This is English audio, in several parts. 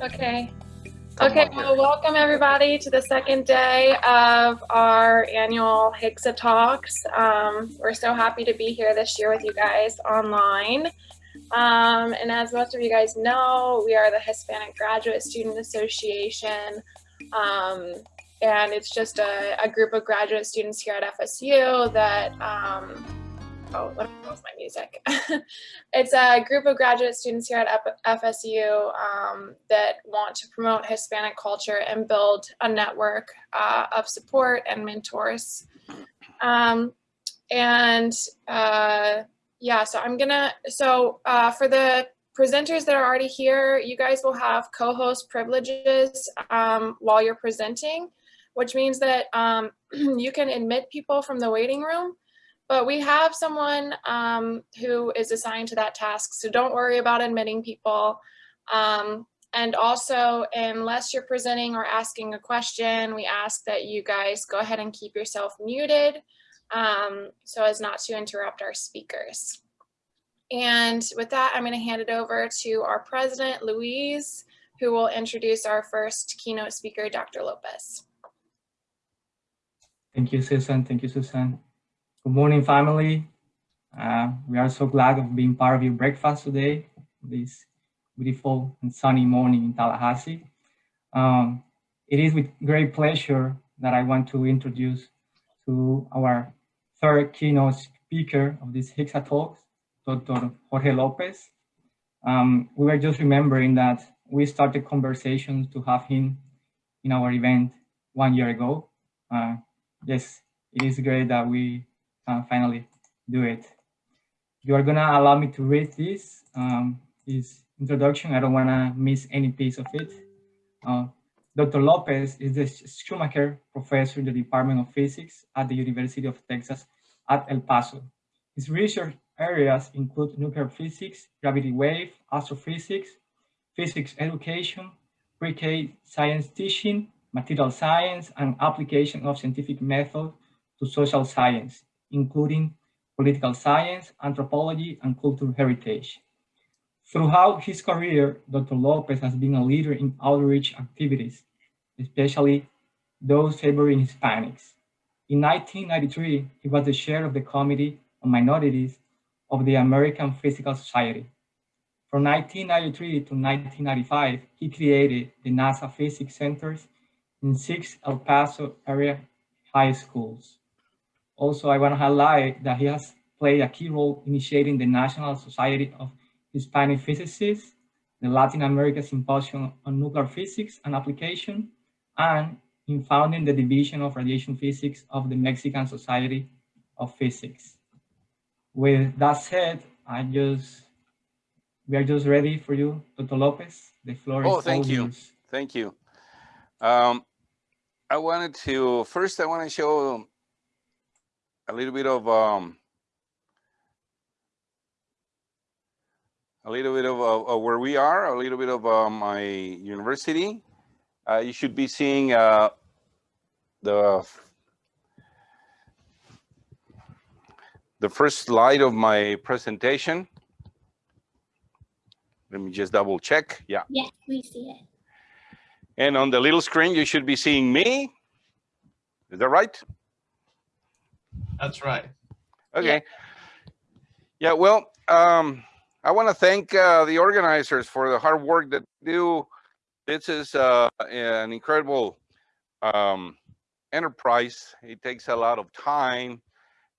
Okay. Okay, well, welcome everybody to the second day of our annual HIGSA Talks. Um, we're so happy to be here this year with you guys online. Um, and as most of you guys know, we are the Hispanic Graduate Student Association. Um, and it's just a, a, group of graduate students here at FSU that um, oh, what was my music? it's a group of graduate students here at FSU um, that want to promote Hispanic culture and build a network uh, of support and mentors. Um, and uh, yeah, so I'm gonna, so uh, for the presenters that are already here, you guys will have co-host privileges um, while you're presenting, which means that um, you can admit people from the waiting room but we have someone um, who is assigned to that task, so don't worry about admitting people. Um, and also, unless you're presenting or asking a question, we ask that you guys go ahead and keep yourself muted um, so as not to interrupt our speakers. And with that, I'm going to hand it over to our president, Louise, who will introduce our first keynote speaker, Dr. Lopez. Thank you, Susan. Thank you, Susan. Good morning, family. Uh, we are so glad of being part of your breakfast today, this beautiful and sunny morning in Tallahassee. Um, it is with great pleasure that I want to introduce to our third keynote speaker of this HIGSA talks, Dr. Jorge Lopez. Um, we were just remembering that we started conversations to have him in our event one year ago. Uh, yes, it is great that we uh, finally do it. You are gonna allow me to read this, um, this introduction. I don't wanna miss any piece of it. Uh, Dr. Lopez is the Schumacher Professor in the Department of Physics at the University of Texas at El Paso. His research areas include nuclear physics, gravity wave, astrophysics, physics education, pre-K science teaching, material science, and application of scientific method to social science, including political science, anthropology, and cultural heritage. Throughout his career, Dr. Lopez has been a leader in outreach activities, especially those favoring Hispanics. In 1993, he was the chair of the Committee on Minorities of the American Physical Society. From 1993 to 1995, he created the NASA Physics Centers in six El Paso area high schools. Also, I want to highlight that he has played a key role initiating the National Society of Hispanic Physicists, the Latin America Symposium on Nuclear Physics and Application, and in founding the Division of Radiation Physics of the Mexican Society of Physics. With that said, I just, we are just ready for you, Dr. Lopez. The floor oh, is thank you. Yours. Thank you. Um, I wanted to, first I want to show a little bit of um, a little bit of, uh, where we are, a little bit of uh, my university. Uh, you should be seeing uh, the the first slide of my presentation. Let me just double check. Yeah. Yeah, we see it. And on the little screen, you should be seeing me. Is that right? That's right. Okay. Yeah, yeah well, um, I want to thank uh, the organizers for the hard work that do. This is uh, an incredible um, enterprise. It takes a lot of time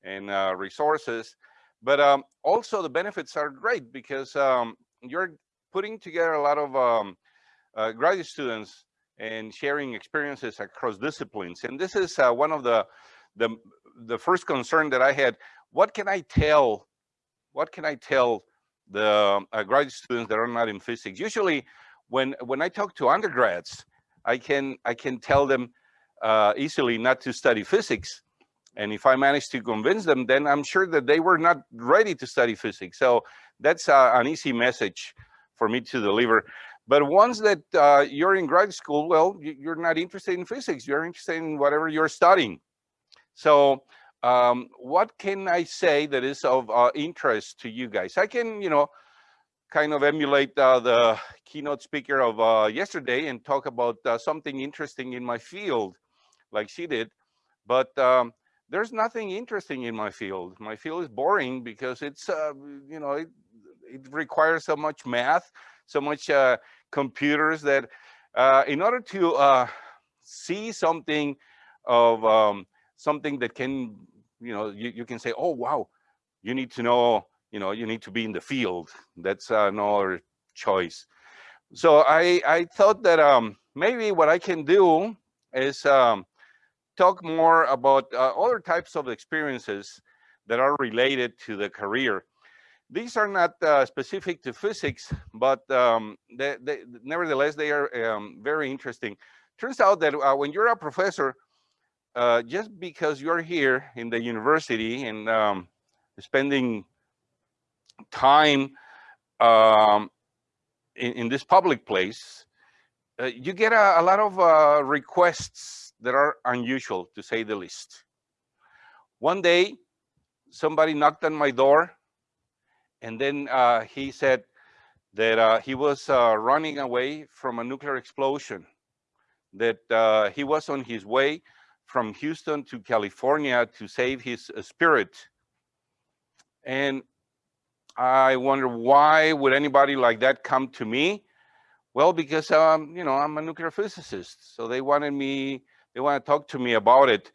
and uh, resources, but um, also the benefits are great because um, you're putting together a lot of um, uh, graduate students and sharing experiences across disciplines. And this is uh, one of the the the first concern that I had, what can I tell, what can I tell the uh, graduate students that are not in physics? Usually when, when I talk to undergrads, I can, I can tell them uh, easily not to study physics. And if I manage to convince them, then I'm sure that they were not ready to study physics. So that's uh, an easy message for me to deliver. But once that uh, you're in grad school, well, you're not interested in physics. You're interested in whatever you're studying. So um, what can I say that is of uh, interest to you guys? I can, you know, kind of emulate uh, the keynote speaker of uh, yesterday and talk about uh, something interesting in my field, like she did. But um, there's nothing interesting in my field. My field is boring because it's, uh, you know, it, it, requires so much math, so much uh, computers that in order to see something of um, something that can, you know, you, you can say, oh, wow, you need to know you know, you need to be in the field. That's another choice. So I, I thought that um, maybe what I can do is um, talk more about uh, other types of experiences that are related to the career. These are not uh, specific to physics, but um, they, they, nevertheless, they are um, very interesting. Turns out that uh, when you're a professor, uh, just because you're here in the university and um, spending time um, in, in, this public place, uh, you get a, a lot of uh, requests that are unusual, to say the least. One day, somebody knocked on my door, and then uh, he said that uh, he was running away from a nuclear explosion, that he was on his way from Houston to California to save his spirit. And I wonder why would anybody like that come to me? Well, because um, you know I'm a nuclear physicist, so they wanted me. They want to talk to me about it.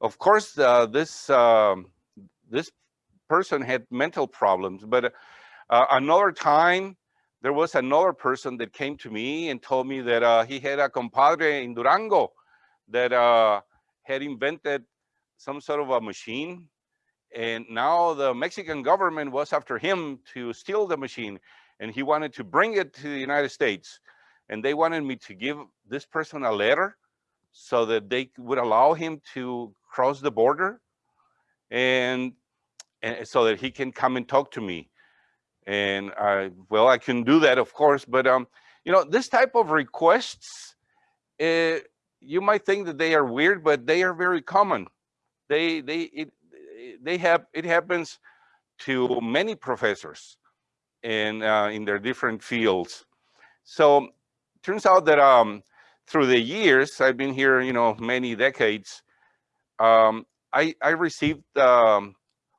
Of course, uh, this um, this person had mental problems, but uh, another time there was another person that came to me and told me that uh, he had a compadre in Durango that uh, had invented some sort of a machine and now the Mexican government was after him to steal the machine and he wanted to bring it to the United States. And they wanted me to give this person a letter so that they would allow him to cross the border and, and so that he can come and talk to me. And I, well, I can do that, of course, but um, you know, this type of requests, uh, you might think that they are weird, but they are very common. They, they, it, they have it happens to many professors in uh, in their different fields. So turns out that um, through the years I've been here, you know, many decades, um, I I received um,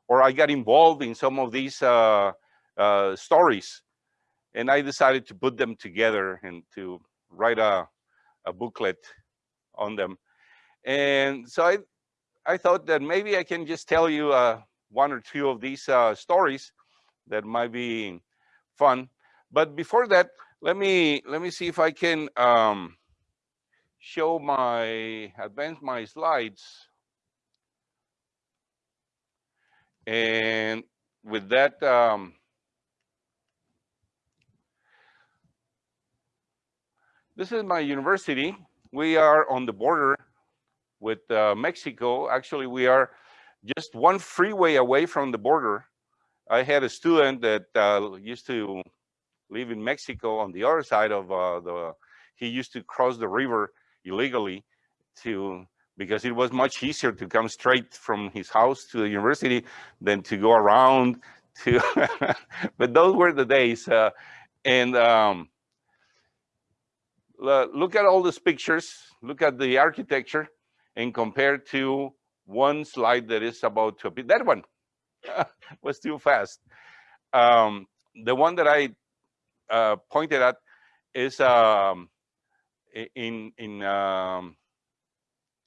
or I got involved in some of these uh, uh, stories, and I decided to put them together and to write a a booklet on them. And so I I thought that maybe I can just tell you uh, one or two of these uh, stories that might be fun. But before that, let me let me see if I can um, show my advance my slides. And with that, um, this is my university. We are on the border with uh, Mexico. Actually, we are just one freeway away from the border. I had a student that uh, used to live in Mexico on the other side of uh, the, he used to cross the river illegally to, because it was much easier to come straight from his house to the university than to go around to, but those were the days. Uh, and um, look at all these pictures, look at the architecture and compare to one slide that is about to be that one was too fast. Um, the one that I uh, pointed at is um, in in um,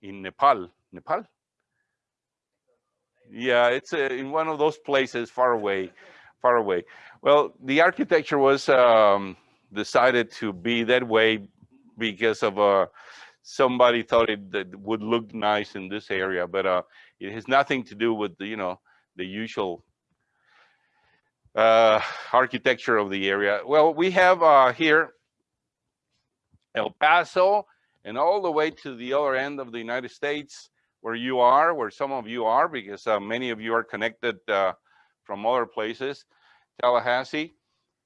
in Nepal. Nepal. Yeah, it's uh, in one of those places far away, far away. Well, the architecture was um, decided to be that way because of uh, somebody thought it would look nice in this area, but uh, it has nothing to do with the, you know, the usual uh, architecture of the area. Well, we have uh, here El Paso and all the way to the other end of the United States where you are, where some of you are, because uh, many of you are connected uh, from other places, Tallahassee.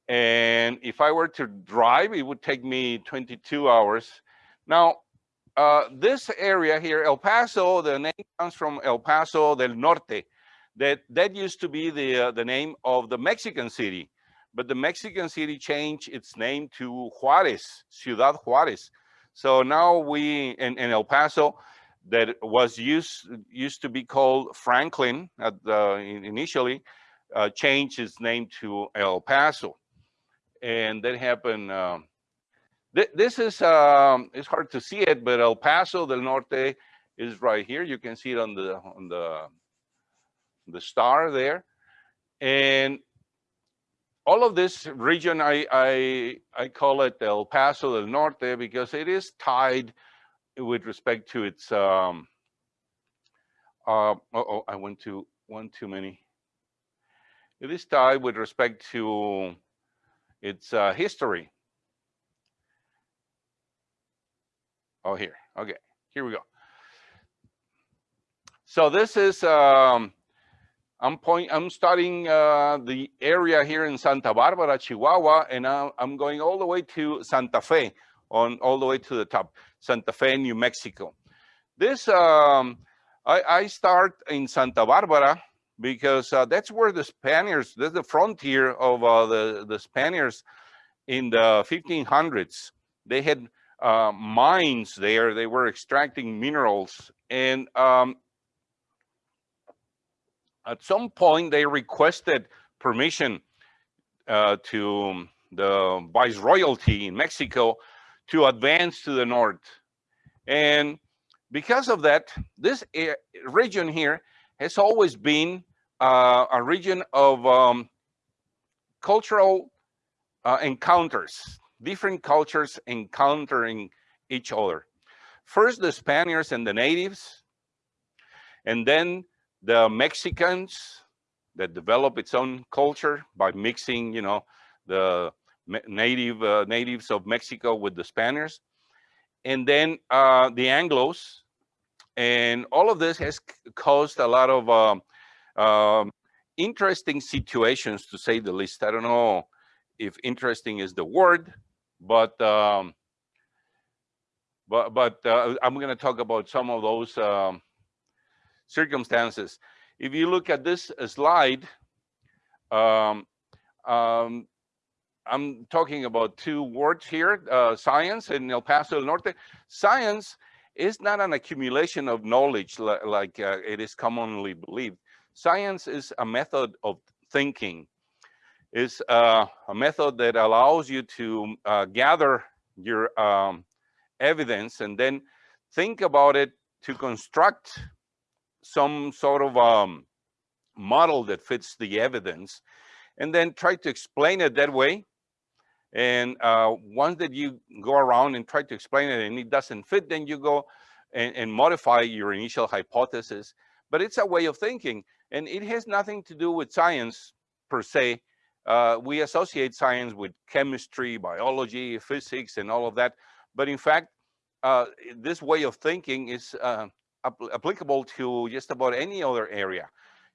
And if I were to drive, it would take me 22 hours. Now, uh, this area here, El Paso, the name comes from El Paso del Norte. That that used to be the uh, the name of the Mexican city, but the Mexican city changed its name to Juarez, Ciudad Juarez. So now we, in, in El Paso, that was used used to be called Franklin at the, initially, uh, changed its name to El Paso, and that happened. Um, th this is um, it's hard to see it, but El Paso del Norte is right here. You can see it on the on the the star there, and all of this region, I, I, I call it El Paso del Norte because it is tied with respect to its, um, uh, uh oh, I went to one too many. It is tied with respect to its uh, history. Oh, here, okay, here we go. So this is um, I'm point. I'm starting uh, the area here in Santa Barbara, Chihuahua, and I'm, going all the way to Santa Fe, on all the way to the top, Santa Fe, New Mexico. This um, I, I, start in Santa Barbara because uh, that's where the Spaniards. That's the frontier of uh, the the Spaniards in the 1500s. They had uh, mines there. They were extracting minerals, and um, at some point they requested permission uh, to the viceroyalty in Mexico to advance to the north. And because of that, this region here has always been uh, a region of um, cultural uh, encounters, different cultures encountering each other. First, the Spaniards and the natives, and then the Mexicans that develop its own culture by mixing, you know, the native uh, natives of Mexico with the Spaniards, and then uh, the Anglos, and all of this has caused a lot of um, um, interesting situations, to say the least. I don't know if interesting is the word, but um, but but uh, I'm going to talk about some of those um, circumstances. If you look at this slide, um, um, I'm talking about two words here, uh, science in El Paso del Norte. Science is not an accumulation of knowledge li like uh, it is commonly believed. Science is a method of thinking. It's uh, a method that allows you to uh, gather your um, evidence and then think about it to construct some sort of um, model that fits the evidence and then try to explain it that way. And uh, once that you go around and try to explain it and it doesn't fit, then you go and, and modify your initial hypothesis. But it's a way of thinking and it has nothing to do with science per se. Uh, we associate science with chemistry, biology, physics, and all of that. But in fact, uh, this way of thinking is uh, applicable to just about any other area.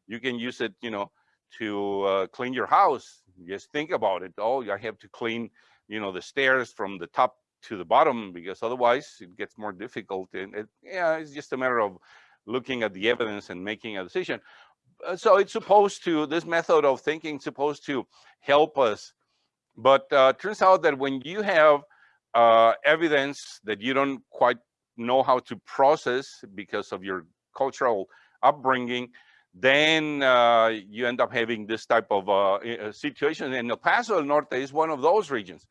You can use it, you know, to uh, clean your house. Just think about it. Oh, I have to clean, you know, the stairs from the top to the bottom because otherwise it gets more difficult. And it, yeah, it's just a matter of looking at the evidence and making a decision. Uh, so it's supposed to, this method of thinking supposed to help us. But uh, turns out that when you have uh, evidence that you don't quite know how to process because of your cultural upbringing, then uh, you end up having this type of uh, uh situation. And El Paso del Norte is one of those regions.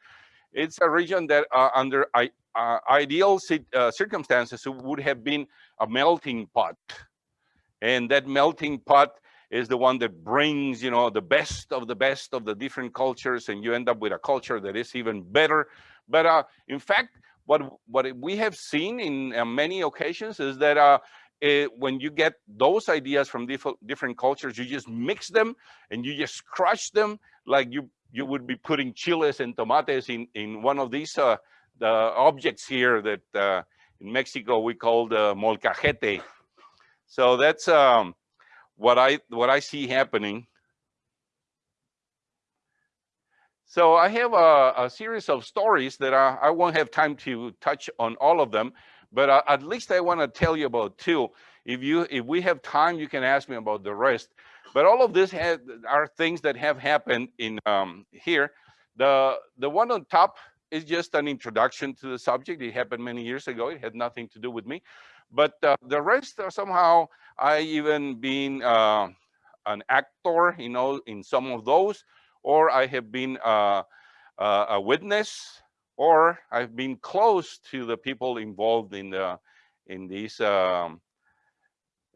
It's a region that uh, under uh, ideal uh, circumstances would have been a melting pot. And that melting pot is the one that brings, you know, the best of the best of the different cultures and you end up with a culture that is even better. But in fact, what what we have seen in uh, many occasions is that uh, it, when you get those ideas from different cultures, you just mix them and you just crush them like you you would be putting chiles and tomates in in one of these uh, the objects here that uh, in Mexico we call the molcajete. So that's um, what I what I see happening So I have a, a series of stories that I, I, won't have time to touch on all of them, but uh, at least I want to tell you about two. If you if we have time, you can ask me about the rest. But all of this had, are things that have happened in um, here. The, the one on top is just an introduction to the subject. It happened many years ago. It had nothing to do with me. But uh, the rest are somehow, I even been uh, an actor, you know, in some of those, or I have been uh, uh, a witness, or I've been close to the people involved in the in these um,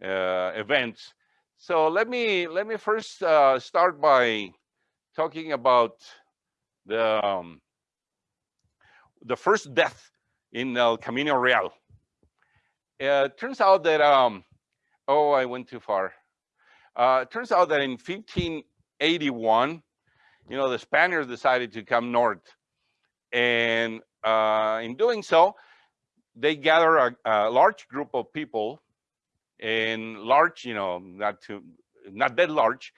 uh, events. So let me let me first uh, start by talking about the um, the first death in El Camino Real. Uh, turns out that um, oh, I went too far. Uh, turns out that in 1581, you know, the Spaniards decided to come north, and uh, in doing so, they gather a, a large group of people and large, you know, not too, not that large,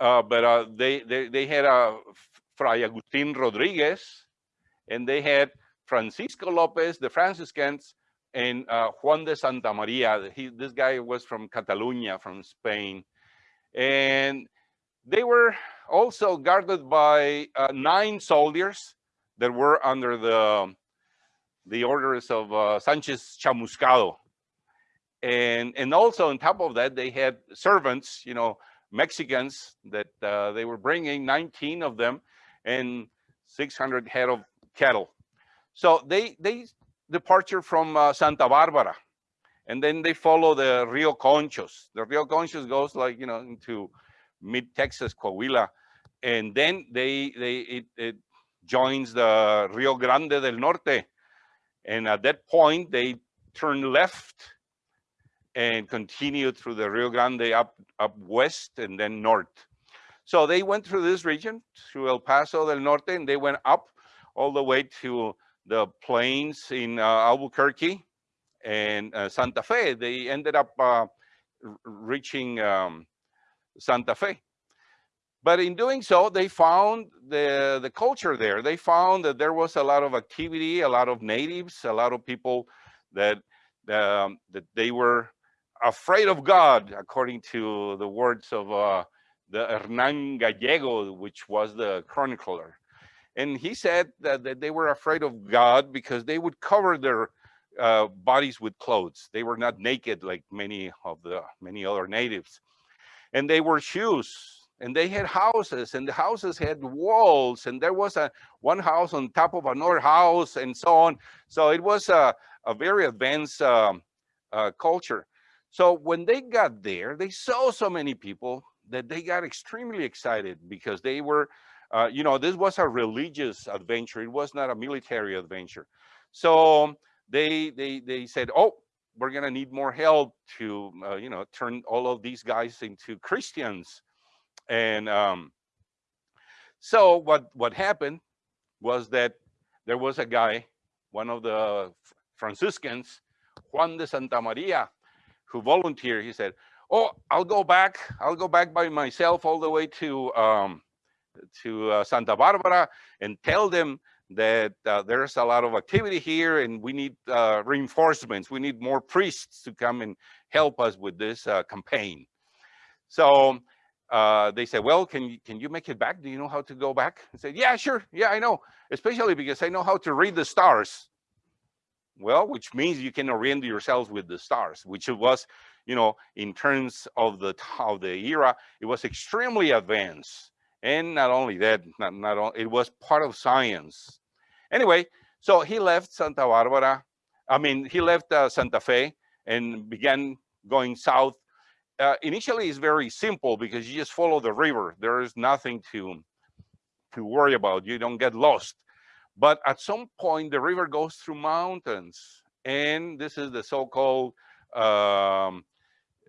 uh, but uh, they, they they had a uh, Fray Agustin Rodriguez, and they had Francisco Lopez, the Franciscans, and uh, Juan de Santa Maria. He, this guy was from Catalonia, from Spain, and they were also guarded by uh, nine soldiers that were under the the orders of uh, Sanchez Chamuscado. And and also on top of that they had servants you know mexicans that uh, they were bringing 19 of them and 600 head of cattle. So they they departure from uh, santa barbara and then they follow the rio conchos. The rio conchos goes like you know into mid texas coahuila and then they they it, it joins the rio grande del norte and at that point they turn left and continue through the Rio Grande up, up west and then north. So they went through this region, through El Paso del Norte, and they went up all the way to the plains in uh, Albuquerque and uh, Santa Fe. They ended up uh, reaching um, Santa Fe. But in doing so, they found the, the culture there. They found that there was a lot of activity, a lot of natives, a lot of people that um, that they were afraid of God, according to the words of uh, the Hernan Gallego, which was the chronicler. And he said that, that they were afraid of God because they would cover their uh, bodies with clothes. They were not naked like many of the many other natives. And they wore shoes and they had houses and the houses had walls and there was a one house on top of another house and so on. So it was a, a very advanced um, uh, culture. So when they got there, they saw so many people that they got extremely excited because they were, uh, you know, this was a religious adventure. It was not a military adventure. So they they they said, oh, we're gonna need more help to, uh, you know, turn all of these guys into Christians. And um, so what what happened was that there was a guy, one of the Franciscans, Juan de Santa Maria, who volunteered, he said, oh, I'll go back. I'll go back by myself all the way to um, to uh, Santa Barbara and tell them that uh, there's a lot of activity here and we need uh, reinforcements. We need more priests to come and help us with this uh, campaign. So uh, they said, well, can you, can you make it back? Do you know how to go back? I said, yeah, sure. Yeah, I know. Especially because I know how to read the stars. Well, which means you can orient yourselves with the stars, which was, you know, in terms of the of the era, it was extremely advanced. And not only that, not, not all, it was part of science. Anyway, so he left Santa Barbara. I mean, he left uh, Santa Fe and began going south. Uh, initially, it's very simple because you just follow the river. There is nothing to to worry about. You don't get lost. But at some point, the river goes through mountains. And this is the so-called, um,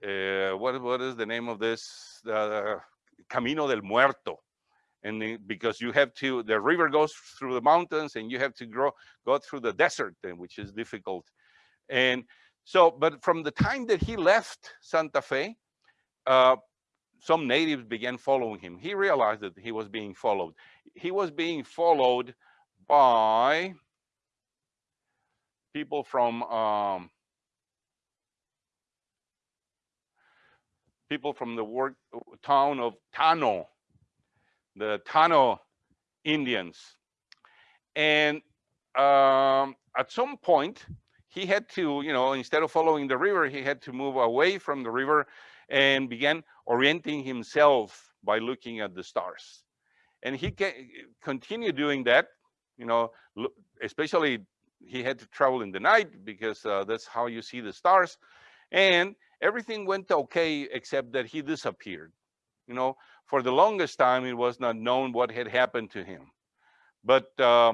uh, what, what is the name of this? Uh, Camino del Muerto. And the, because you have to, the river goes through the mountains and you have to grow, go through the desert, which is difficult. And so, but from the time that he left Santa Fe, uh, some natives began following him. He realized that he was being followed. He was being followed by people from um, people from the town of Tano, the Tano Indians. And um, at some point, he had to, you know, instead of following the river, he had to move away from the river and began orienting himself by looking at the stars. And he can continue doing that, you know, especially he had to travel in the night because uh, that's how you see the stars. And everything went okay, except that he disappeared. You know, for the longest time, it was not known what had happened to him. But uh,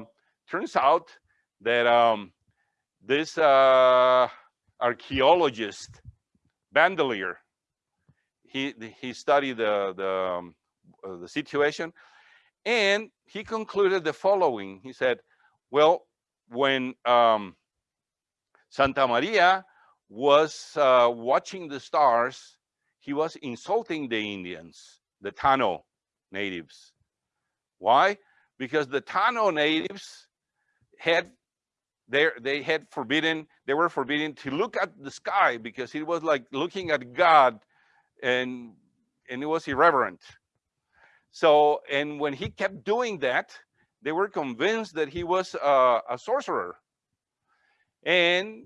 turns out that um, this uh, archaeologist, Bandelier, he, he studied the, the, um, uh, the situation and he concluded the following. He said, well, when um, Santa Maria was uh, watching the stars, he was insulting the Indians, the Tano natives. Why? Because the Tano natives had they they had forbidden they were forbidden to look at the sky because it was like looking at God and and it was irreverent. So and when he kept doing that, they were convinced that he was a sorcerer. And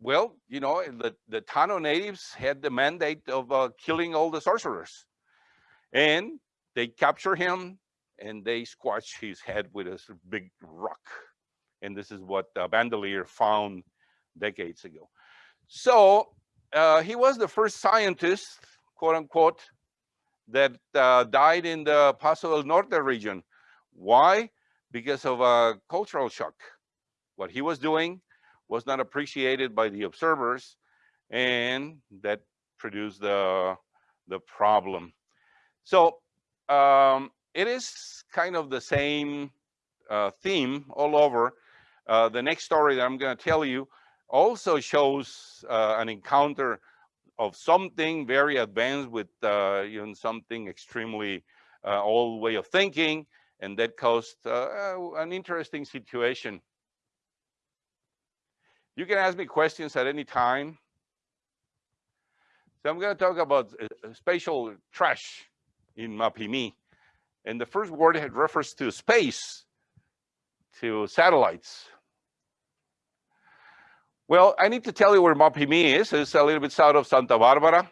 well, you know, the, the Tano natives had the mandate of uh, killing all the sorcerers. And they capture him and they squash his head with a big rock. And this is what uh, Bandelier found decades ago. So uh, he was the first scientist, quote unquote, that uh, died in the Paso del Norte region. Why? Because of a cultural shock. What he was doing was not appreciated by the observers and that produced the, the problem. So um, it is kind of the same uh, theme all over. Uh, the next story that I'm going to tell you also shows uh, an encounter of something very advanced with uh, you know, something extremely uh, old way of thinking, and that caused uh, an interesting situation you can ask me questions at any time. So I'm going to talk about spatial trash in Mapimi. And the first word had refers to space, to satellites. Well, I need to tell you where Mapimi is. It's a little bit south of Santa Barbara.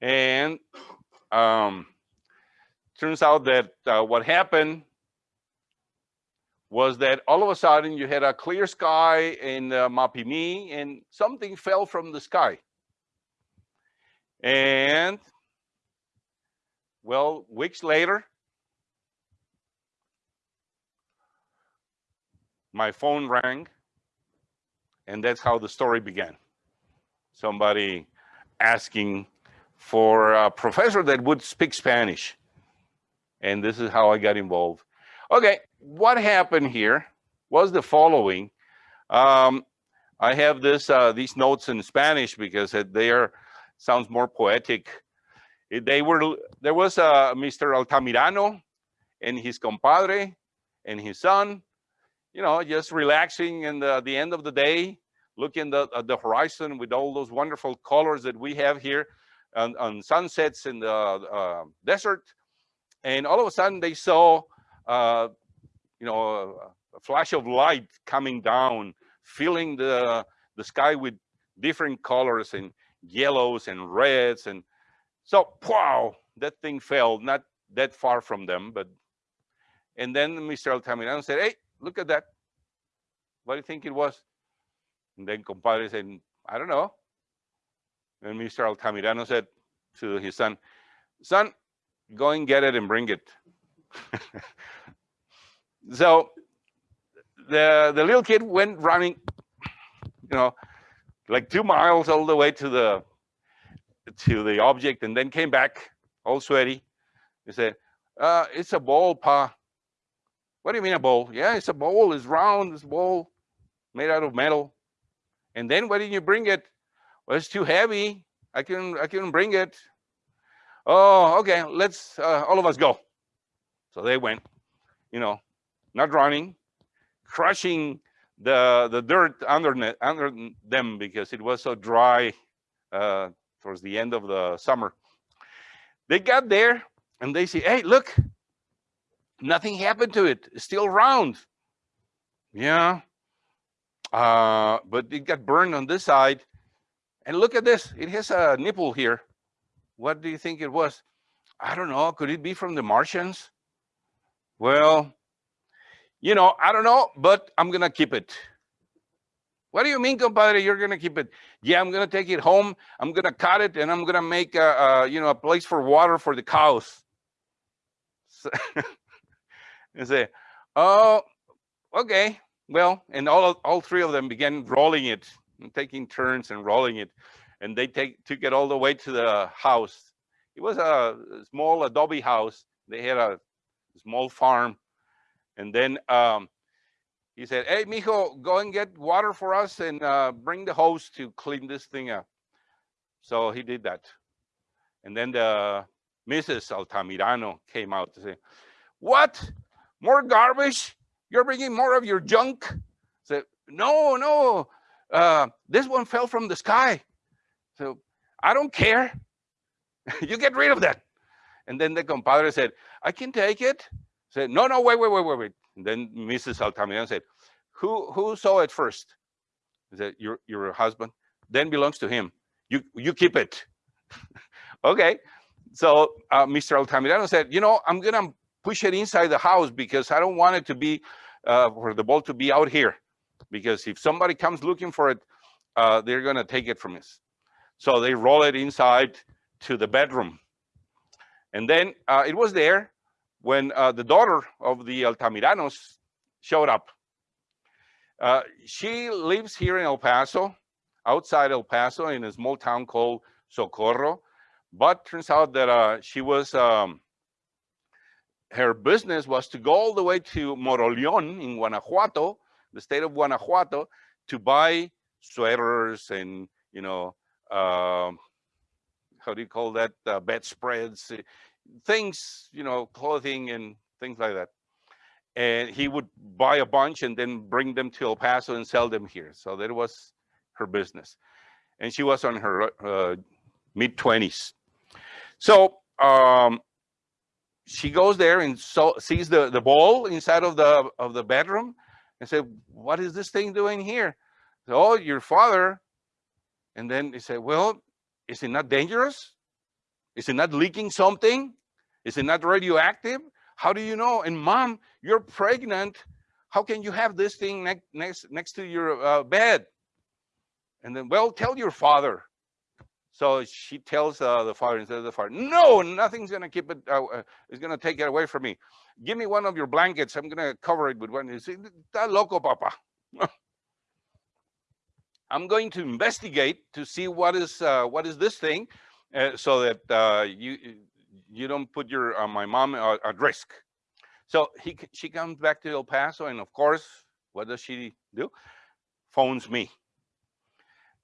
And um, turns out that uh, what happened was that all of a sudden you had a clear sky in uh, Mapimi and something fell from the sky. And well, weeks later, my phone rang and that's how the story began. Somebody asking for a professor that would speak Spanish. And this is how I got involved. Okay, what happened here was the following. Um, I have this uh, these notes in Spanish because they are sounds more poetic. They were there was uh, Mr. Altamirano and his compadre and his son, you know, just relaxing in the, the end of the day, looking the, at the horizon with all those wonderful colors that we have here on, on sunsets in the uh, desert. And all of a sudden they saw uh, you know, a, a, flash of light coming down, filling the, the sky with different colors and yellows and reds. And so, wow, that thing fell not that far from them. But, and then Mr. Altamirano said, hey, look at that. What do you think it was? And then compadre said, I don't know. And Mr. Altamirano said to his son, son, go and get it and bring it. so the the little kid went running, you know, like two miles all the way to the to the object, and then came back all sweaty. He said, uh, "It's a ball, pa." What do you mean a bowl? Yeah, it's a bowl. It's round. It's bowl made out of metal. And then why didn't you bring it? Well, it's too heavy. I can I couldn't bring it. Oh, okay. Let's uh, all of us go. So they went. You know, not running, crushing the the dirt under under them because it was so dry uh, towards the end of the summer. They got there and they say, hey, look, nothing happened to it. It's still round. Yeah. Uh, but it got burned on this side. And look at this. It has a nipple here. What do you think it was? I don't know. Could it be from the Martians? Well, you know, I don't know, but I'm to keep it. What do you mean, compadre? You're to keep it? Yeah, I'm to take it home. I'm to cut it and I'm to make a, a, you know, a place for water for the cows. So and say, oh, okay. Well, and all, all three of them began rolling it and taking turns and rolling it. And they take took it all the way to the house. It was a small adobe house. They had a small farm. And then um, he said, hey, mijo, go and get water for us and uh, bring the hose to clean this thing up. So he did that. And then the Mrs. Altamirano came out to say, what? More garbage? You're bringing more of your junk? Said, no, no, uh, this one fell from the sky. So I don't care. you get rid of that. And then the compadre said, I can take it. Said, no, no, wait, wait, wait, wait. And then Mrs. Altamirano said, who, who saw it first? Said, your, your husband, then belongs to him. You, you keep it. okay. So uh, Mr. Altamirano said, you know, I'm going to push it inside the house because I don't want it to be, uh, for the ball to be out here. Because if somebody comes looking for it, uh, they're going to take it from us. So they roll it inside to the bedroom. And then uh, it was there when uh, the daughter of the Altamiranos showed up. Uh, she lives here in El Paso, outside El Paso, in a small town called Socorro. But turns out that uh, she was, um, her business was to go all the way to Moroleon in Guanajuato, the state of Guanajuato, to buy sweaters and, you know, uh, how do you call that, uh, bedspreads, things, you know, clothing and things like that. And he would buy a bunch and then bring them to El Paso and sell them here. So that was her business. And she was on her uh, mid 20s. So um, she goes there and so, sees the, the ball inside of the of the bedroom and said, what is this thing doing here? So, oh, your father. And then he said, well, is it not dangerous? Is it not leaking something? Is it not radioactive? How do you know? And mom, you're pregnant. How can you have this thing next next next to your uh, bed? And then, well, tell your father. So she tells uh, the father instead of the father, no, nothing's gonna keep it, uh, uh, it's gonna take it away from me. Give me one of your blankets, I'm gonna cover it with one. You see, that loco, papa. I'm going to investigate to see what is uh, what is this thing, uh, so that you you don't put your my mom at risk. So he she comes back to El Paso, and of course, what does she do? Phones me,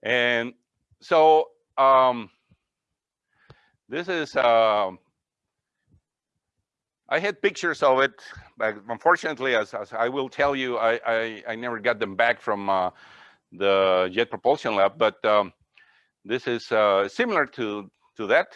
and so um, this is, uh, I had pictures of it, but unfortunately, as, as I will tell you, I, I, I, never got them back from uh, the Jet Propulsion Lab, but um, this is uh, similar to, to that.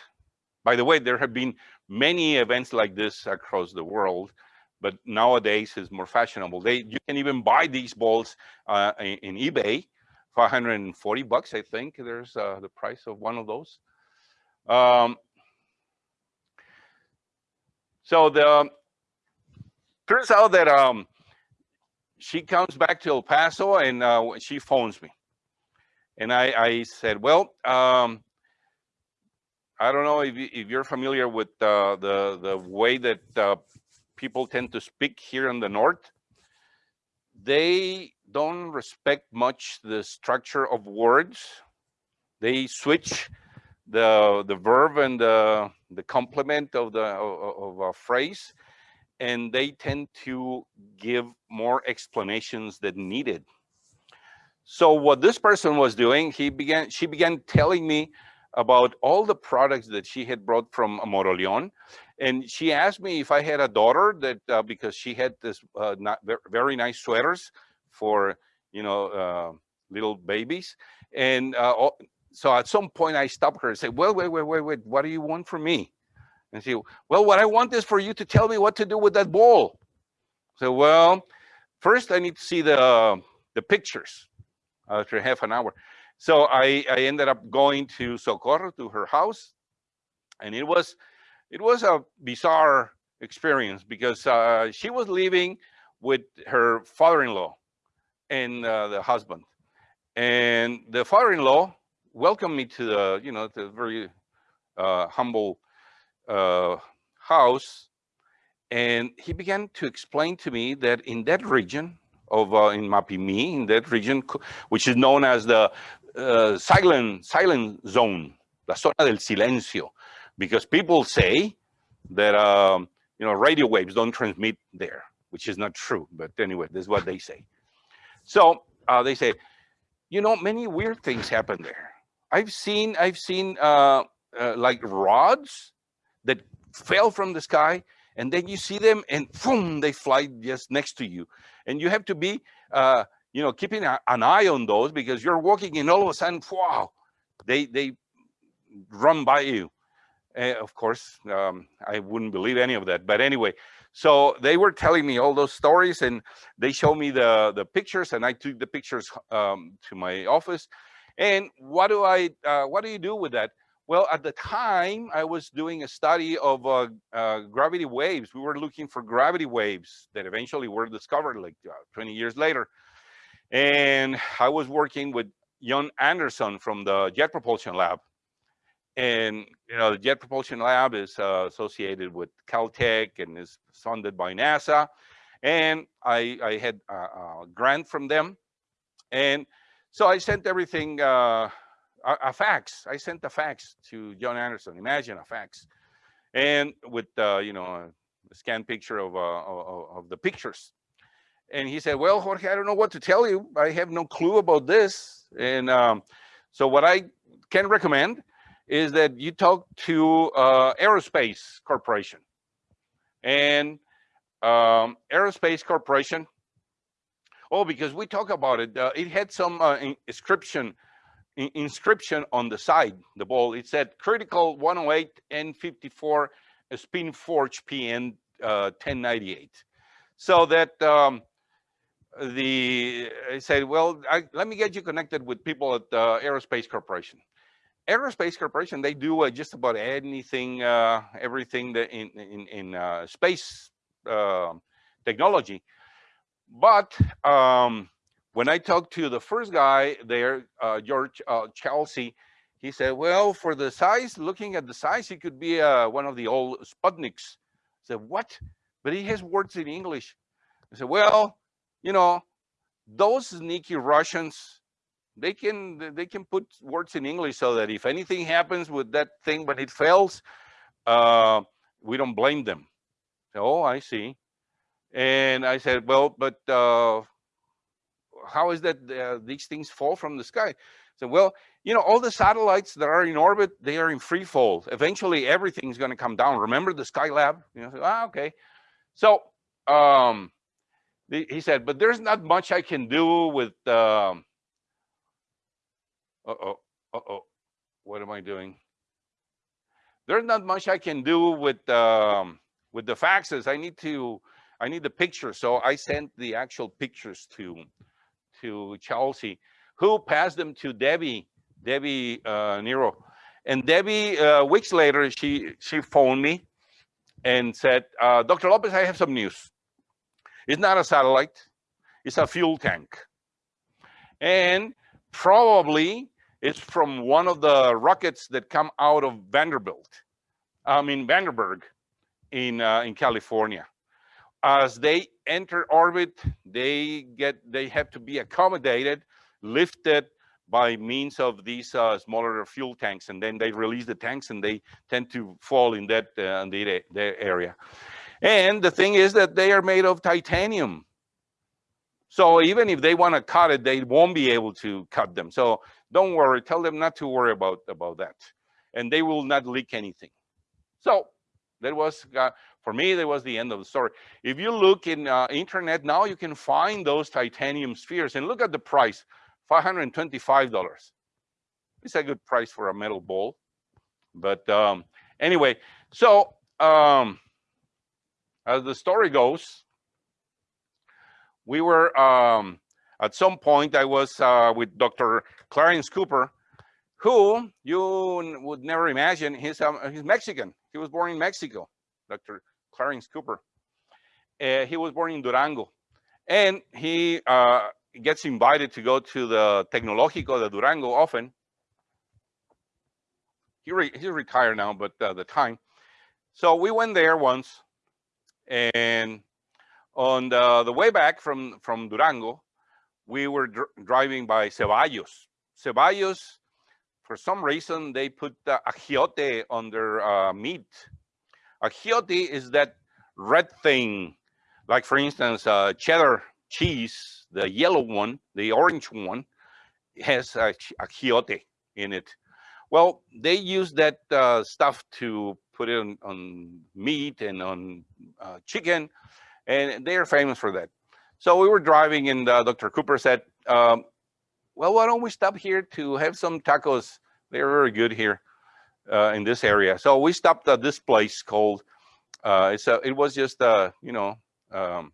By the way, there have been many events like this across the world, but nowadays is more fashionable. They You can even buy these balls uh, in, in eBay 540 bucks, I think. There's uh, the price of one of those. Um, so the turns out that um, she comes back to El Paso and uh, she phones me. And I, I said, well, um, I don't know if, if you're familiar with uh, the, the way that uh, people tend to speak here in the North. They don't respect much the structure of words. They switch the the verb and the the complement of the of, of a phrase, and they tend to give more explanations than needed. So what this person was doing, he began she began telling me about all the products that she had brought from Moroleon. And she asked me if I had a daughter that uh, because she had this uh, very nice sweaters for you know uh, little babies and uh, so at some point I stopped her and said, well, wait, wait, wait, wait, what do you want from me? And she, well, what I want is for you to tell me what to do with that ball. So, well, first I need to see the, the pictures after half an hour. So I, I ended up going to Socorro to her house and it was, it was a bizarre experience because uh, she was living with her father-in-law and uh, the husband. And the father-in-law welcomed me to the, you know, the very uh, humble uh, house. And he began to explain to me that in that region of, uh, in Mapimi, in that region, which is known as the uh, silent, silent zone, la zona del silencio, because people say that, um, you know, radio waves don't transmit there, which is not true. But anyway, this is what they say. So uh, they say, you know, many weird things happen there. I've seen, I've seen uh, uh, like rods that fell from the sky and then you see them and boom, they fly just next to you. And you have to be, uh, you know, keeping a, an eye on those because you're walking and all of a sudden, wow, they, they run by you. Uh, of course, um, I wouldn't believe any of that. But anyway, so they were telling me all those stories and they showed me the, the pictures and I took the pictures um, to my office. And what do I, uh, what do you do with that? Well, at the time I was doing a study of uh, uh, gravity waves. We were looking for gravity waves that eventually were discovered like uh, 20 years later. And I was working with John Anderson from the Jet Propulsion Lab and you know the jet propulsion lab is uh, associated with caltech and is funded by nasa. And i i had a, a grant from them. And so i sent everything uh, a, a, fax. I sent a fax to John Anderson. imagine a fax. And with uh, you know a scan picture of, uh, of, of the pictures. And he said well jorge i don't know what to tell you. I have no clue about this. And um, so what i can recommend is that you talk to uh, Aerospace Corporation. And um, Aerospace Corporation, oh, because we talk about it, uh, it had some uh, inscription in, inscription on the side, the ball. It said critical 108 N54 spin forge PN 1098. Uh, so that um, the I said, well, I, let me get you connected with people at uh, Aerospace Corporation aerospace corporation they do uh, just about anything uh, everything that in in, in uh, space um, technology. But um, when i talked to the first guy there uh, george uh, chelsea he said well for the size looking at the size he could be uh, one of the old sputniks. I said what? But he has words in english. I said well you know those sneaky russians they can they can put words in English so that if anything happens with that thing when it fails, uh, we don't blame them. Oh, I see. And I said, well, but uh, how is that uh, these things fall from the sky? So, well, you know, all the satellites that are in orbit, they are in free fall. Eventually, everything's going to come down. Remember the Skylab? You know, so, ah, okay. So, um, he said, but there's not much I can do with um, uh-oh, uh-oh, what am I doing? There's not much I can do with um, with the faxes. I need to, I need the pictures. So I sent the actual pictures to to Chelsea, who passed them to Debbie, Debbie uh, Nero. And Debbie, uh, weeks later, she she phoned me and said, uh, Dr. Lopez, I have some news. It's not a satellite, it's a fuel tank. And probably it's from one of the rockets that come out of Vanderbilt, I mean Vandenberg in, uh, in California. As they enter orbit, they get they have to be accommodated, lifted by means of these uh, smaller fuel tanks, and then they release the tanks, and they tend to fall in that uh, in the, the area. And the thing is that they are made of titanium. So even if they want to cut it, they won't be able to cut them. So don't worry, tell them not to worry about, about that. And they will not leak anything. So that was, uh, for me, that was the end of the story. If you look in uh, internet now, you can find those titanium spheres and look at the price, $525. it's a good price for a metal ball. But um, anyway, so um, as the story goes, we were um, at some point I was uh, with Dr. Clarence Cooper, who you would never imagine he's um, he's Mexican. He was born in Mexico, Dr. Clarence Cooper. Uh, he was born in Durango, and he uh, gets invited to go to the Tecnológico de Durango often. He re- he's retired now, but uh, the time. So we went there once, and on the, the way back from from Durango, we were dr- driving by Ceballos. Ceballos, for some reason, they put uh, achiote on their uh, meat. Achiote is that red thing, like for instance, uh, cheddar cheese, the yellow one, the orange one, has a ch- in it. Well, they use that uh, stuff to put it on, on meat and on uh, chicken, and they are famous for that. So we were driving, and uh, Dr. Cooper said, um, "Well, why don't we stop here to have some tacos? They're very good here uh, in this area." So we stopped at this place called. Uh, it's a, it was just uh, you know um,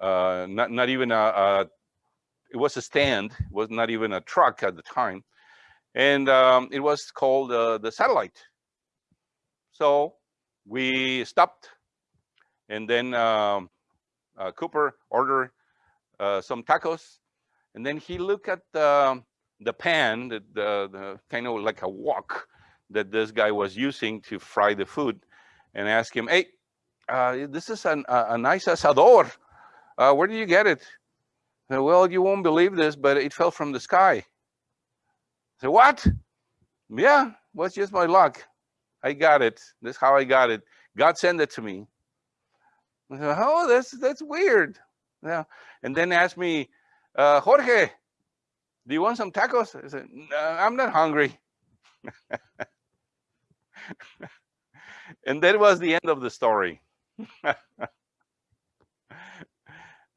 uh, not not even a, a it was a stand. It was not even a truck at the time, and um, it was called uh, the satellite. So we stopped, and then um, uh, Cooper ordered uh, some tacos, and then he looked at the the pan, the, the the kind of like a wok that this guy was using to fry the food, and asked him, "Hey, uh, this is an, a, nice asador. Uh, where do you get it?" Said, well, you won't believe this, but it fell from the sky. I said, what? Yeah, was just my luck. I got it. That's how I got it. God sent it to me. Said, oh, that's that's weird. Yeah. And then asked me, uh, Jorge, do you want some tacos? I said, no, I'm not hungry. and that was the end of the story.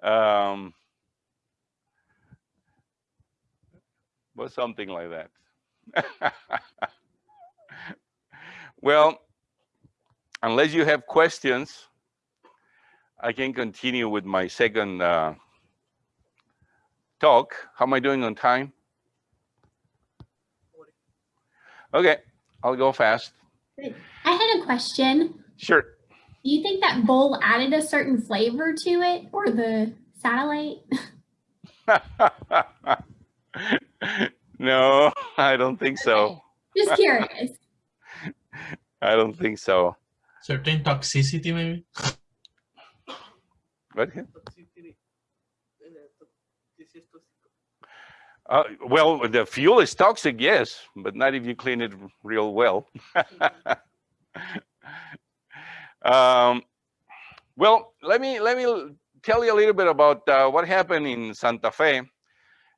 um, was something like that. well, unless you have questions, I can continue with my second uh, talk. How am I doing on time? Okay, I'll go fast. I had a question. Sure. Do you think that bowl added a certain flavor to it or the satellite? no, I don't think so. Just curious. I don't think so. Certain toxicity, maybe. What? Uh, well, the fuel is toxic, yes, but not if you clean it real well. um, well, let me let me tell you a little bit about uh, what happened in Santa Fe.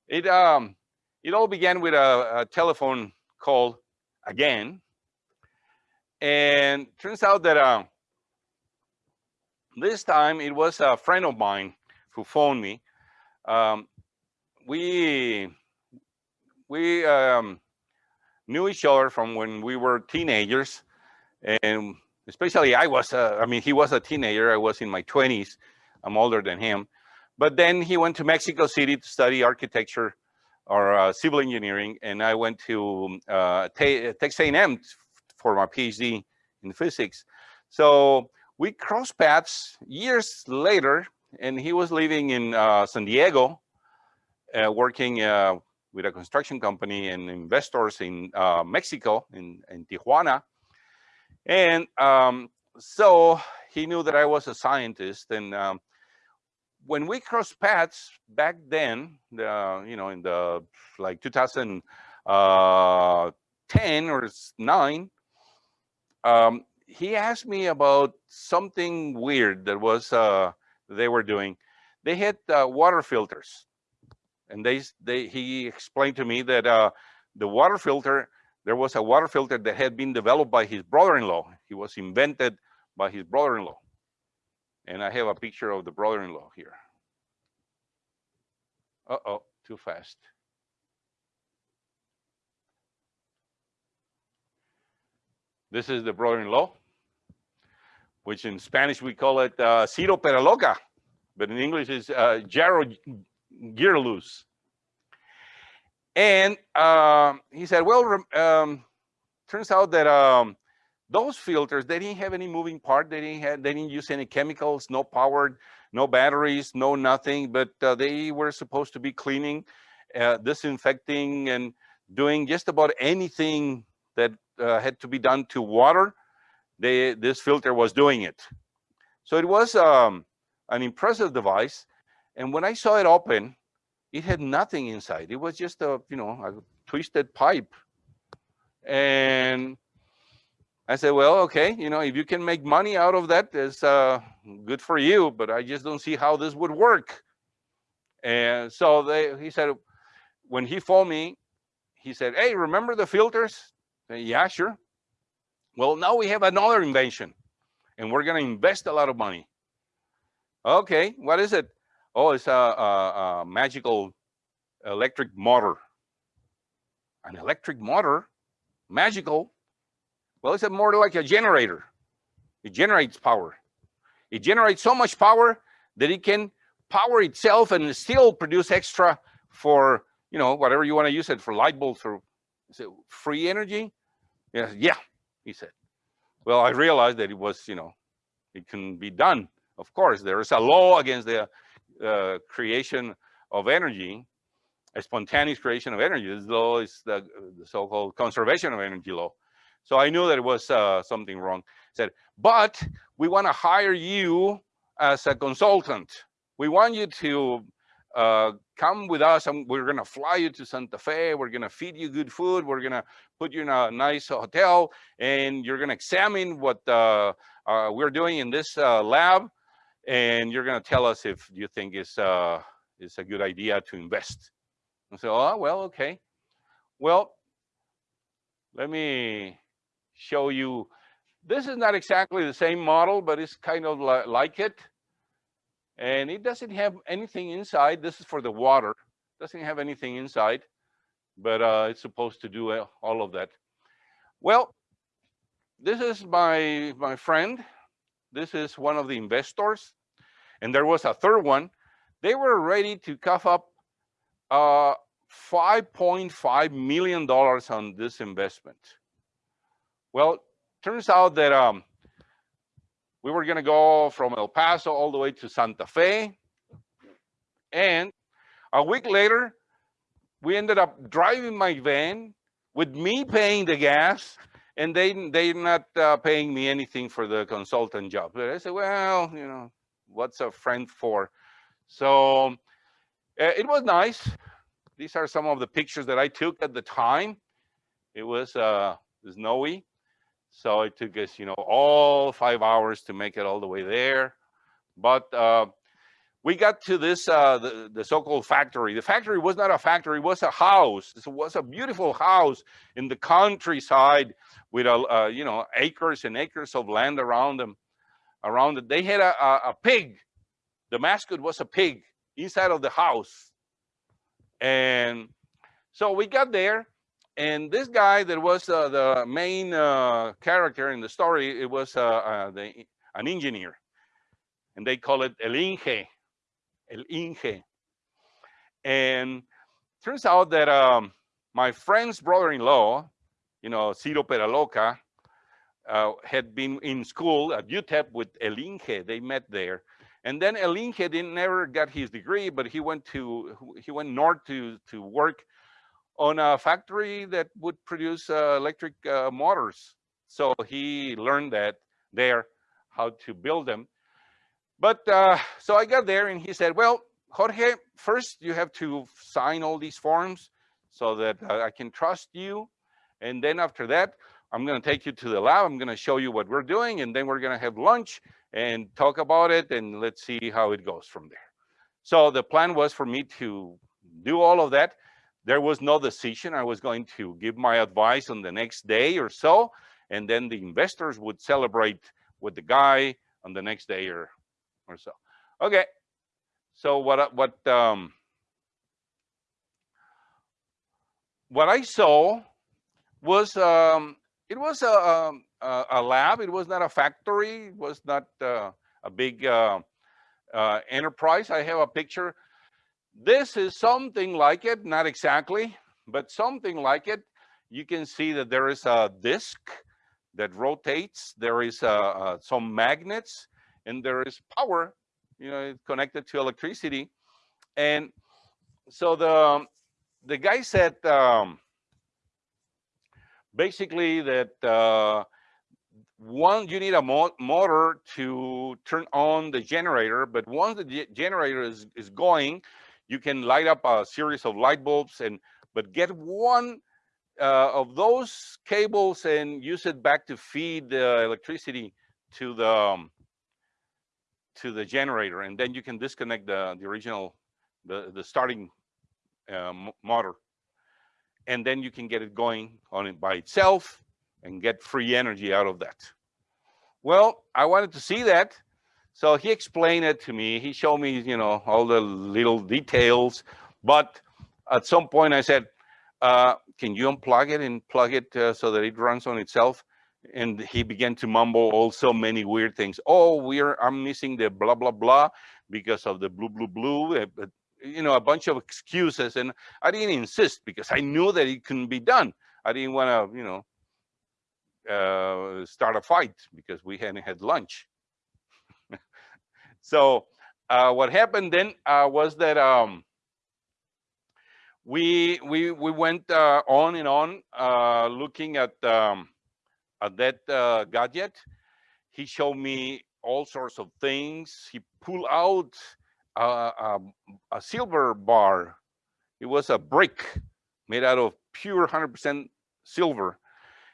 It um, it all began with a, a telephone call again, and turns out that uh, this time it was a friend of mine who phoned me. Um, we we um, knew each other from when we were teenagers, and especially I was. Uh, I mean, he was a teenager. I was in my twenties. I'm older than him. But then he went to Mexico City to study architecture or uh, civil engineering, and I went to uh, Te- Texas A&M for my PhD in physics. So we crossed paths years later, and he was living in uh, San Diego, uh, working uh, with a construction company and investors in uh, Mexico, in, in Tijuana. And um, so he knew that I was a scientist. And um, when we crossed paths back then, the, you know, in the like 2010 or 9, um, he asked me about something weird that was uh, they were doing. They had uh, water filters, and they they he explained to me that uh, the water filter there was a water filter that had been developed by his brother-in-law. He was invented by his brother-in-law, and I have a picture of the brother-in-law here. Uh oh, too fast. This is the brother-in-law, which in Spanish we call it uh, Ciro Peraloca, but in English is uh, Gyro Gearloose. And um, he said, well, um, turns out that um, those filters, they didn't have any moving part. They didn't have, they didn't use any chemicals, no power, no batteries, no nothing, but uh, they were supposed to be cleaning, uh, disinfecting and doing just about anything that uh, had to be done to water. They, this filter was doing it. So it was um, an impressive device. And when I saw it open, it had nothing inside. It was just a, you know, a twisted pipe. And I said, well, okay, you know, if you can make money out of that, it's uh, good for you, but I just don't see how this would work. And so they, he said, when he phoned me, he said, hey, remember the filters? Said, yeah, sure. Well, now we have another invention and we're going to invest a lot of money. Okay, what is it? Oh, it's a, a, a magical electric motor. An electric motor? Magical? Well, it's a more like a generator. It generates power. It generates so much power that it can power itself and still produce extra for, you know, whatever you want to use it for light bulbs or is it free energy. Yeah, yeah, he said. Well, I realized that it was, you know, it can be done. Of course, there is a law against the uh, creation of energy, a spontaneous creation of energy. This law is the, the so-called conservation of energy law. So I knew that it was uh, something wrong. said, but we want to hire you as a consultant. We want you to uh, come with us and we're going to fly you to Santa Fe. We're going to feed you good food. We're going to put you in a nice hotel and you're going to examine what uh, uh, we're doing in this uh, lab. And you're going to tell us if you think it's, uh, it's a good idea to invest. I said, oh, well, okay. Well, let me show you. This is not exactly the same model, but it's kind of li like it. And it doesn't have anything inside. This is for the water. Doesn't have anything inside, but uh, it's supposed to do all of that. Well, this is my my friend. This is one of the investors, and there was a third one. They were ready to cough up uh, 5.5 million dollars on this investment. Well, turns out that um, we were going to go from El Paso all the way to Santa Fe. And a week later, we ended up driving my van with me paying the gas and they they're not uh, paying me anything for the consultant job. But I said, well, you know, what's a friend for? So uh, it was nice. These are some of the pictures that I took at the time. It was uh, snowy. So it took us, you know, all five hours to make it all the way there. But uh, we got to this, uh, the, the so-called factory. The factory was not a factory, it was a house. It was a beautiful house in the countryside with, a, uh, you know, acres and acres of land around them. Around it, they had a, a, a pig. The mascot was a pig inside of the house. And so we got there and this guy that was uh, the main uh, character in the story, it was uh, uh, the, an engineer. And they call it El Inge, El Inge. And turns out that um, my friend's brother-in-law, you know, Ciro Peraloca, uh, had been in school at UTEP with El Inge. They met there. And then El Inge didn't never got his degree, but he went to he went north to to work on a factory that would produce uh, electric uh, motors. So he learned that there, how to build them. But uh, so I got there and he said, well, Jorge, first you have to sign all these forms so that uh, I can trust you. And then after that, I'm going to take you to the lab. I'm going to show you what we're doing. And then we're going to have lunch and talk about it. And let's see how it goes from there. So the plan was for me to do all of that there was no decision. I was going to give my advice on the next day or so, and then the investors would celebrate with the guy on the next day or or so. Okay, so what what um, what I saw was um, it was a, um, uh, a lab. It was not a factory. It was not uh, a big uh, uh, enterprise. I have a picture. This is something like it, not exactly, but something like it. You can see that there is a disc that rotates. There is uh, uh, some magnets and there is power, you know, it's connected to electricity. And so the, the guy said, um, basically that uh, one, you need a mo motor to turn on the generator, but once the generator is, is going, you can light up a series of light bulbs and, but get one uh, of those cables and use it back to feed the electricity to the, um, to the generator. And then you can disconnect the, the original, the, the starting uh, motor and then you can get it going on it by itself and get free energy out of that. Well, I wanted to see that. So he explained it to me. He showed me, you know, all the little details. But at some point I said, uh, can you unplug it and plug it uh, so that it runs on itself? And he began to mumble also many weird things. Oh, we're I'm missing the blah, blah, blah because of the blue, blue, blue. Uh, you know, a bunch of excuses. And I didn't insist because I knew that it couldn't be done. I didn't want to, you know, uh, start a fight because we hadn't had lunch. So uh, what happened then uh, was that um, we we we went uh, on and on uh, looking at um, at that uh, gadget. He showed me all sorts of things. He pulled out a, a, silver bar. It was a brick made out of pure 100% silver.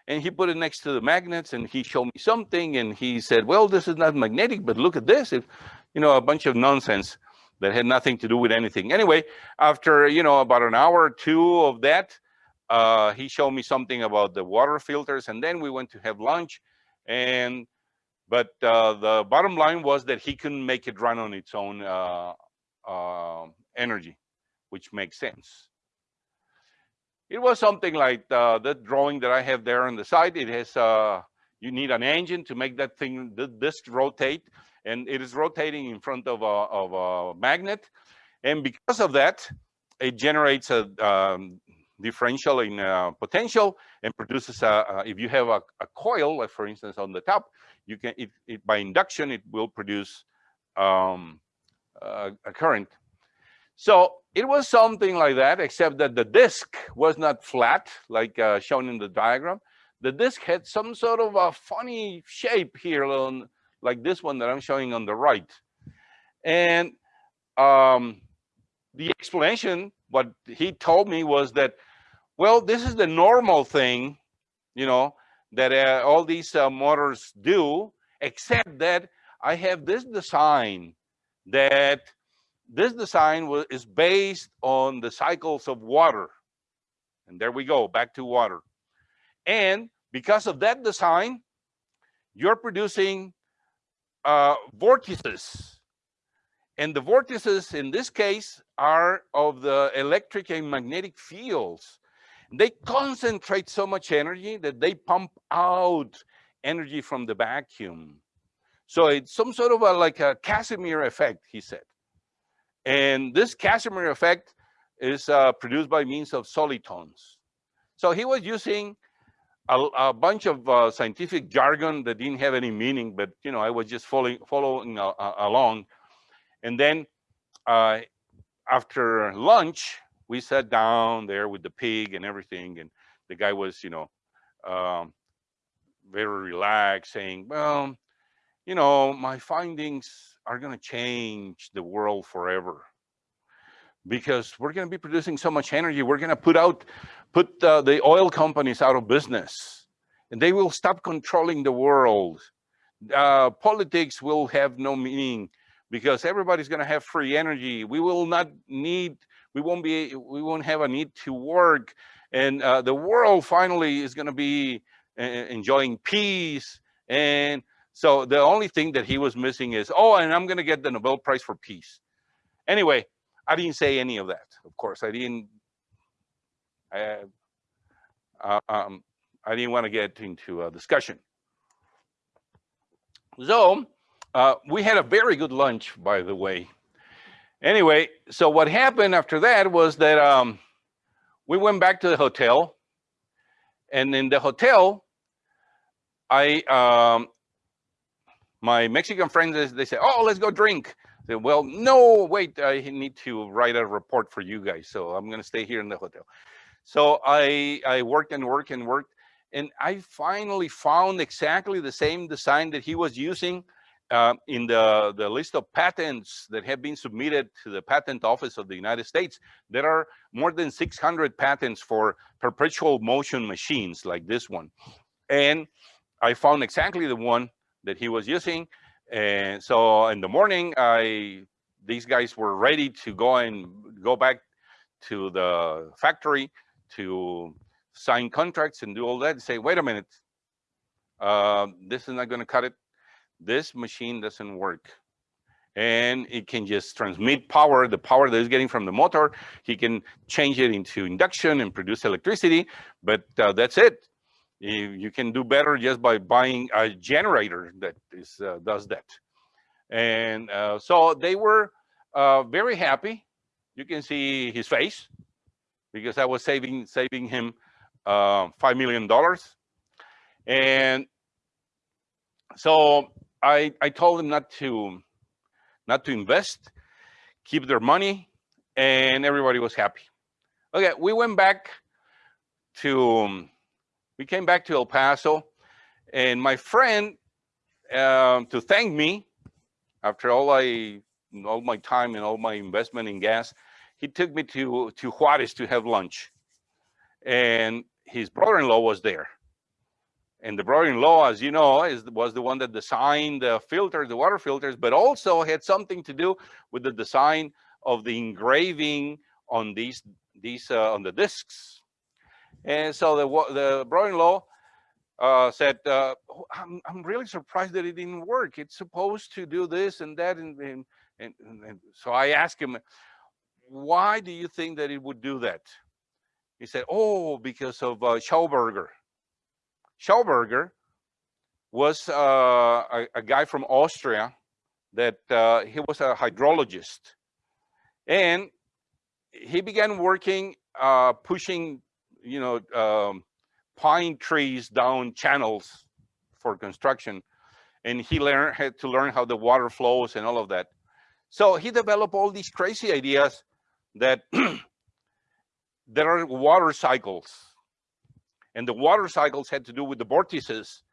And he put it next to the magnets and he showed me something and he said, well, this is not magnetic, but look at this. It, you know, a bunch of nonsense that had nothing to do with anything. Anyway, after, you know, about an hour or two of that, uh, he showed me something about the water filters and then we went to have lunch and but uh, the bottom line was that he couldn't make it run on its own uh, uh, energy, which makes sense. It was something like uh, the drawing that I have there on the side. It has, uh, you need an engine to make that thing, this rotate, and it is rotating in front of a, of a magnet. And because of that, it generates a um, differential in uh, potential and produces a, a if you have a, a, coil, like for instance on the top, you can it, it by induction it will produce um, uh, a current. So it was something like that, except that the disk was not flat like uh, shown in the diagram. The disk had some sort of a funny shape here, on, like this one that I'm showing on the right. And um, the explanation, what he told me was that, well, this is the normal thing, you know, that uh, all these uh, motors do, except that I have this design that this design was, is based on the cycles of water. And there we go, back to water. And because of that design, you're producing uh, vortices. And the vortices in this case are of the electric and magnetic fields they concentrate so much energy that they pump out energy from the vacuum. So it's some sort of a, like a Casimir effect, he said. And this Casimir effect is uh, produced by means of solitons. So he was using a, a bunch of uh, scientific jargon that didn't have any meaning, but you know, I was just following, following uh, uh along. And then uh, after lunch, we sat down there with the pig and everything, and the guy was, you know, um, very relaxed, saying, "Well, you know, my findings are going to change the world forever." because we're going to be producing so much energy we're going to put out put uh, the oil companies out of business. And they will stop controlling the world. Uh, politics will have no meaning because everybody's going to have free energy. We will not need we won't be we won't have a need to work. And uh, the world finally is going to be uh, enjoying peace and so the only thing that he was missing is oh and i'm going to get the nobel prize for peace anyway i didn't say any of that of course i didn't I, uh, um, i didn't want to get into a discussion So uh, we had a very good lunch, by the way. Anyway, so what happened after that was that um, we went back to the hotel. And in the hotel, I, um, my Mexican friends, they say, oh, let's go drink. Said, well, no, wait, I need to write a report for you guys. So I'm gonna stay here in the hotel. So I, I worked and worked and worked. And I finally found exactly the same design that he was using uh, in the, the list of patents that have been submitted to the Patent Office of the United States. There are more than 600 patents for perpetual motion machines like this one. And I found exactly the one that he was using. And so in the morning, I these guys were ready to go and go back to the factory to sign contracts and do all that and say, wait a minute, uh, this is not going to cut it. This machine doesn't work. And it can just transmit power, the power that is getting from the motor. He can change it into induction and produce electricity, but uh, that's it. You, can do better just by buying a generator that is, uh, does that. And uh, so they were uh, very happy. You can see his face because I was saving saving him uh, $5 million. And so I, I told them not to, not to invest, keep their money, and everybody was happy. Okay, we went back to, we came back to El Paso, and my friend, um, to thank me, after all I, all my time and all my investment in gas, he took me to, to Juarez to have lunch. And his brother-in-law was there. And the brother-in-law, as you know, is, was the one that designed the filters, the water filters, but also had something to do with the design of the engraving on these, these uh, on the discs. And so the, the brother-in-law uh, said, uh, oh, I'm, I'm really surprised that it didn't work. It's supposed to do this and that. And, and, and, and so I asked him, why do you think that it would do that? He said, oh, because of uh, Schauberger. Schauberger was uh, a, a, guy from Austria that uh, he was a hydrologist. And he began working, uh, pushing, you know, um, pine trees down channels for construction. And he learned had to learn how the water flows and all of that. So he developed all these crazy ideas that there are water cycles and the water cycles had to do with the vortices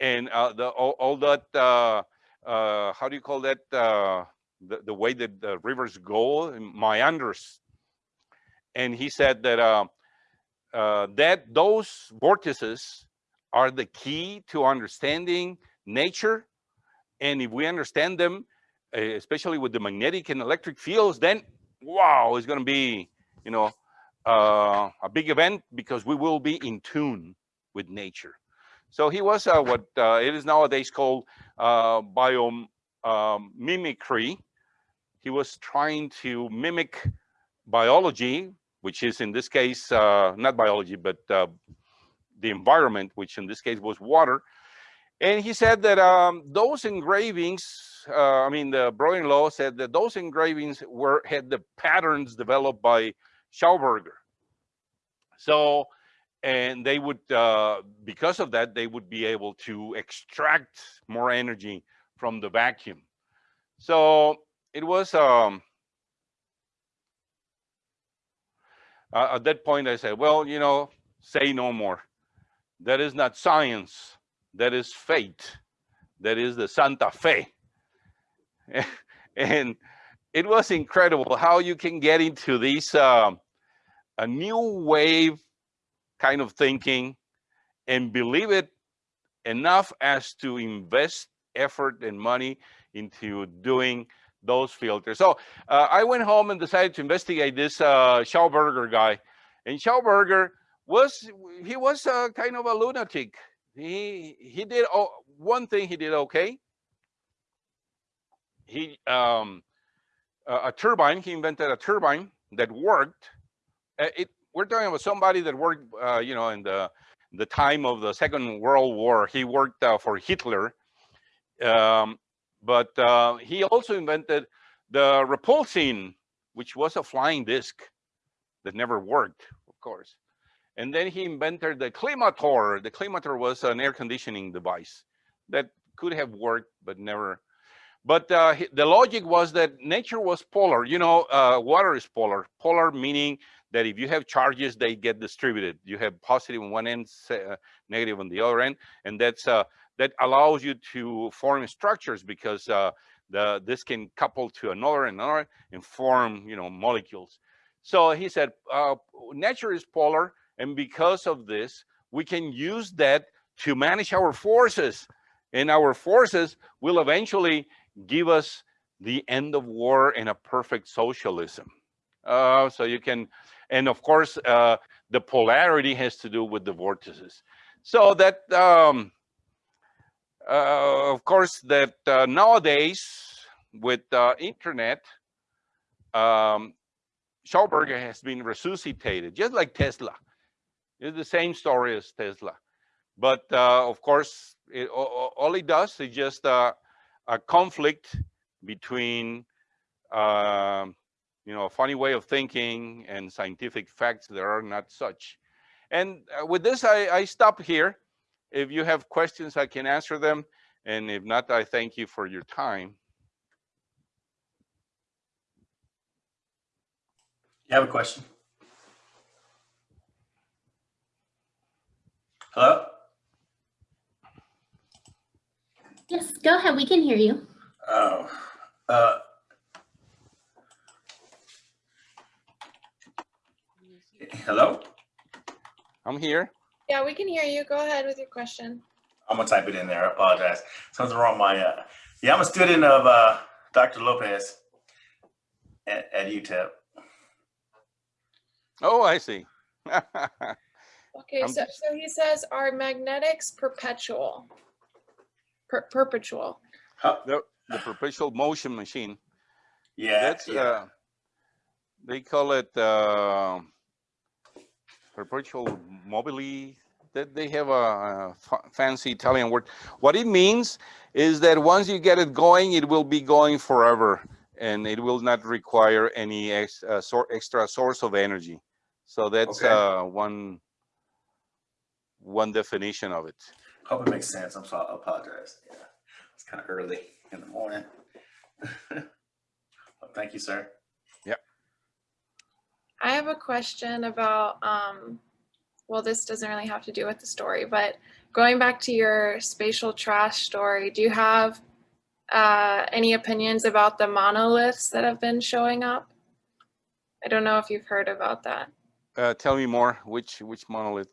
and uh, the all, all that uh, uh, how do you call that uh, the, the way that the rivers go meanders and he said that uh, that those vortices are the key to understanding nature and if we understand them especially with the magnetic and electric fields then wow it's going to be you know uh, a big event because we will be in tune with nature. So he was uh, what uh, it is nowadays called uh, biomimicry. Um, he was trying to mimic biology, which is in this case, uh, not biology, but uh, the environment, which in this case was water. And he said that um, those engravings, uh, I mean, the brother-in-law said that those engravings were had the patterns developed by Schauberger. So, and they would, uh, because of that, they would be able to extract more energy from the vacuum. So it was, um, uh, at that point I said, well, you know, say no more. That is not science, that is fate. That is the Santa Fe. and it was incredible how you can get into this um, a new wave kind of thinking and believe it enough as to invest effort and money into doing those filters. So uh, I went home and decided to investigate this uh, Schauberger guy. And Schauberger was, he was uh, kind of a lunatic. He, he did, oh, one thing he did okay. He, um, a turbine, he invented a turbine that worked uh, it, we're talking about somebody that worked, uh, you know, in the the time of the Second World War. He worked uh, for Hitler, Um, but uh, he also invented the repulsine, which was a flying disc that never worked, of course. And then he invented the Climator. The Climator was an air conditioning device that could have worked, but never. But uh, the logic was that nature was polar. You know, uh, water is polar. Polar meaning that if you have charges, they get distributed. You have positive on one end, uh, negative on the other end, and that's uh, that allows you to form structures because uh, the this can couple to another and another and form, you know, molecules. So he said, uh, nature is polar, and because of this, we can use that to manage our forces, and our forces will eventually give us the end of war and a perfect socialism. Uh, so you can, and of course, uh, the polarity has to do with the vortices. So that, um, uh, of course, that uh, nowadays with uh, internet, um, Schauberger has been resuscitated, just like Tesla. It's the same story as Tesla. But uh, of course, it, all it does is just uh, a conflict between, um, you know, a funny way of thinking and scientific facts that are not such. And uh, with this, I, I stop here. If you have questions, I can answer them. And if not, I thank you for your time. You have a question? Hello? Yes, go ahead. We can hear you. Oh, uh. Hello? I'm here. Yeah, we can hear you. Go ahead with your question. I'm gonna type it in there. I apologize. Something wrong with my, uh, yeah, I'm a student of, uh, Dr. Lopez at, at UTEP. Oh, I see. Okay, I'm so, so he says, are magnetics perpetual? Per- perpetual. Huh, the, the perpetual motion machine. Yeah, That's yeah. uh, they call it uh, perpetual mobile. That they have a, fancy Italian word. What it means is that once you get it going, it will be going forever, and it will not require any ex, uh, sor- extra source of energy. So that's Okay. uh, one one definition of it. Hope it makes sense. I'm sorry, I apologize. Yeah, it's kind of early in the morning. Well, Thank you, sir. I have a question about, um, well, this doesn't really have to do with the story, but going back to your spatial trash story, do you have uh, any opinions about the monoliths that have been showing up? I don't know if you've heard about that. Uh, tell me more. Which which monolith?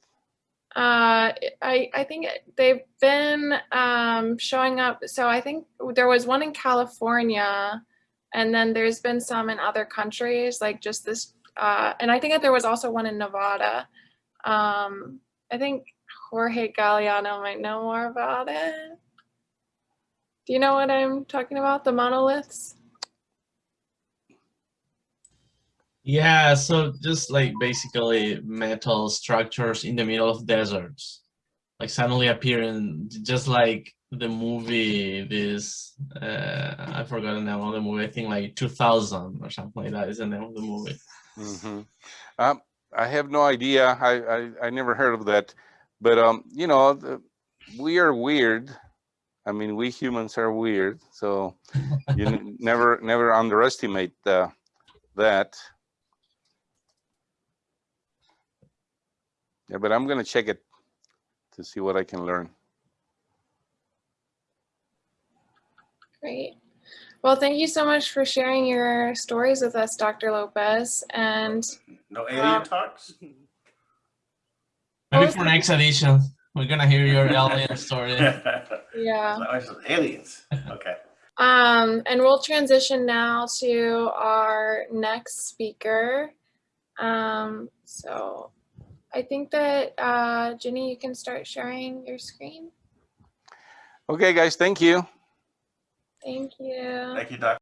Uh, I, I think they've been um, showing up. So I think there was one in California, and then there's been some in other countries, like just this. Uh, and I think that there was also one in Nevada. Um, I think Jorge Galliano might know more about it. Do you know what I'm talking about? The monoliths? Yeah, so just like basically metal structures in the middle of deserts, like suddenly appearing, just like the movie. This uh, I forgot the name of the movie. I think like 2000 or something like that is the name of the movie. Hmm Um, I have no idea. I, I, I never heard of that. But, um, you know, the, we are weird. I mean, we humans are weird. So you never, never underestimate uh, that. Yeah, but I'm going to check it to see what I can learn. Great. Well, thank you so much for sharing your stories with us, Dr. Lopez. And No alien Um, talks? Maybe for next edition, we're gonna hear your alien story. yeah. Aliens, okay. Um, and we'll transition now to our next speaker. Um, so I think that, uh, Jenny, you can start sharing your screen. Okay, guys, thank you. Thank you. Thank you, Dr.